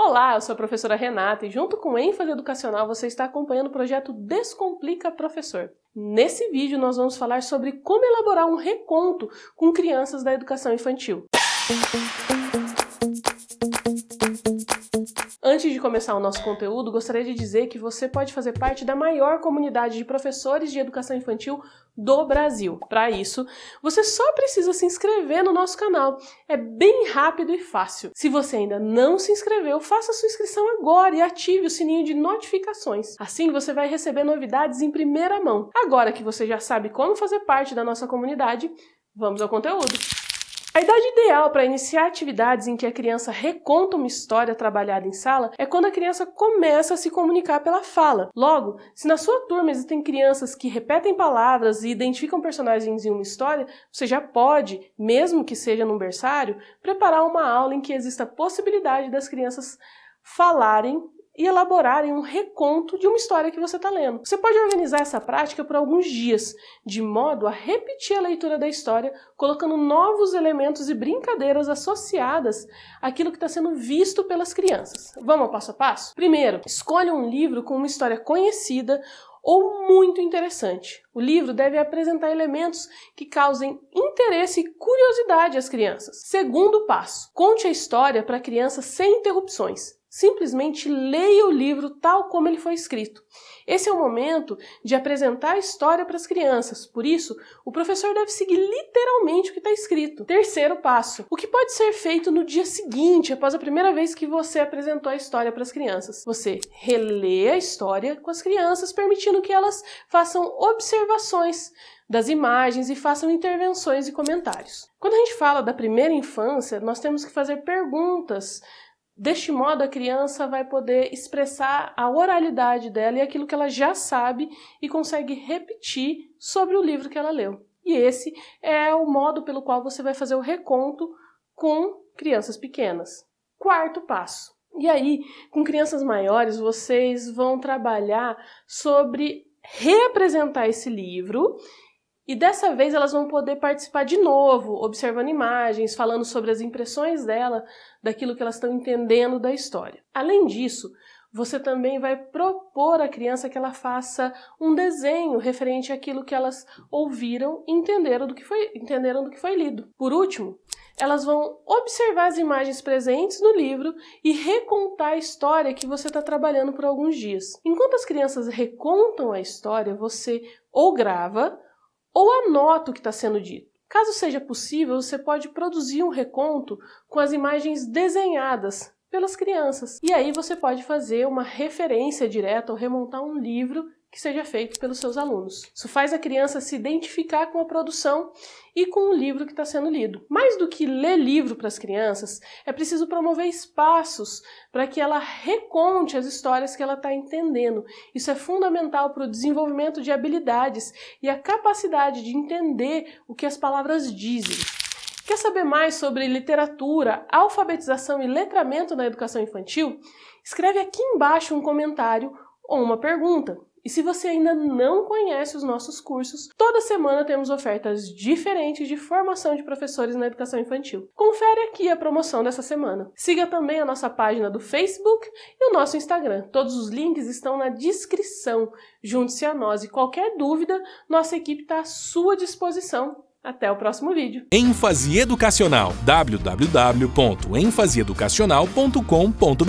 Olá, eu sou a professora Renata e junto com o ênfase educacional você está acompanhando o projeto Descomplica Professor. Nesse vídeo nós vamos falar sobre como elaborar um reconto com crianças da educação infantil. Antes de começar o nosso conteúdo, gostaria de dizer que você pode fazer parte da maior comunidade de professores de educação infantil do Brasil. Para isso, você só precisa se inscrever no nosso canal. É bem rápido e fácil. Se você ainda não se inscreveu, faça sua inscrição agora e ative o sininho de notificações. Assim você vai receber novidades em primeira mão. Agora que você já sabe como fazer parte da nossa comunidade, vamos ao conteúdo. A idade ideal para iniciar atividades em que a criança reconta uma história trabalhada em sala é quando a criança começa a se comunicar pela fala. Logo, se na sua turma existem crianças que repetem palavras e identificam personagens em uma história, você já pode, mesmo que seja num berçário, preparar uma aula em que exista a possibilidade das crianças falarem e elaborarem um reconto de uma história que você está lendo. Você pode organizar essa prática por alguns dias, de modo a repetir a leitura da história, colocando novos elementos e brincadeiras associadas àquilo que está sendo visto pelas crianças. Vamos ao passo a passo? Primeiro, escolha um livro com uma história conhecida ou muito interessante. O livro deve apresentar elementos que causem interesse e curiosidade às crianças. Segundo passo, conte a história para a criança sem interrupções. Simplesmente leia o livro tal como ele foi escrito. Esse é o momento de apresentar a história para as crianças, por isso, o professor deve seguir literalmente o que está escrito. Terceiro passo: o que pode ser feito no dia seguinte, após a primeira vez que você apresentou a história para as crianças? Você relê a história com as crianças, permitindo que elas façam observações das imagens e façam intervenções e comentários. Quando a gente fala da primeira infância, nós temos que fazer perguntas Deste modo, a criança vai poder expressar a oralidade dela e aquilo que ela já sabe e consegue repetir sobre o livro que ela leu. E esse é o modo pelo qual você vai fazer o reconto com crianças pequenas. Quarto passo. E aí, com crianças maiores, vocês vão trabalhar sobre reapresentar esse livro e dessa vez elas vão poder participar de novo, observando imagens, falando sobre as impressões dela, daquilo que elas estão entendendo da história. Além disso, você também vai propor à criança que ela faça um desenho referente àquilo que elas ouviram e entenderam do que foi, entenderam do que foi lido. Por último, elas vão observar as imagens presentes no livro e recontar a história que você está trabalhando por alguns dias. Enquanto as crianças recontam a história, você ou grava ou anota o que está sendo dito. Caso seja possível, você pode produzir um reconto com as imagens desenhadas pelas crianças. E aí você pode fazer uma referência direta ou remontar um livro que seja feito pelos seus alunos. Isso faz a criança se identificar com a produção e com o livro que está sendo lido. Mais do que ler livro para as crianças, é preciso promover espaços para que ela reconte as histórias que ela está entendendo. Isso é fundamental para o desenvolvimento de habilidades e a capacidade de entender o que as palavras dizem. Quer saber mais sobre literatura, alfabetização e letramento na educação infantil? Escreve aqui embaixo um comentário ou uma pergunta. E se você ainda não conhece os nossos cursos, toda semana temos ofertas diferentes de formação de professores na educação infantil. Confere aqui a promoção dessa semana. Siga também a nossa página do Facebook e o nosso Instagram. Todos os links estão na descrição. Junte-se a nós e qualquer dúvida, nossa equipe está à sua disposição. Até o próximo vídeo. ênfase educacional www.enfaseeducacional.com.br